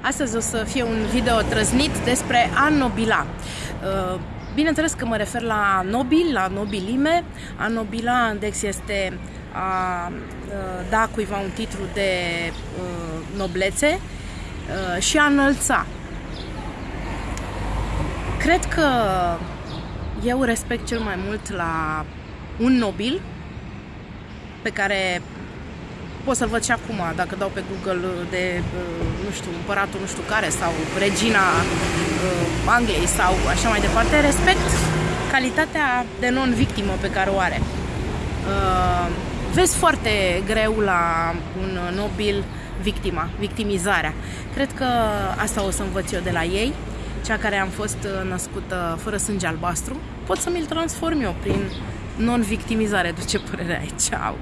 Astăzi o să fie un video trăznit despre a nobila. Uh, bineînțeles că mă refer la nobil, la nobilime. A nobila index este a uh, da cuiva un titlu de uh, noblețe și a înălța. Cred că eu respect cel mai mult la un nobil pe care pot să-l văd și acum, dacă dau pe Google de, uh, nu știu, împăratul nu știu care sau regina uh, Angliei sau așa mai departe, respect calitatea de non-victimă pe care o are. Uh, vezi foarte greu la un nobil victima, victimizarea. Cred că asta o să învăț eu de la ei, cea care am fost născută fără sânge albastru, pot să mi-l transform eu prin non-victimizare, de ce părere ai? Ceau!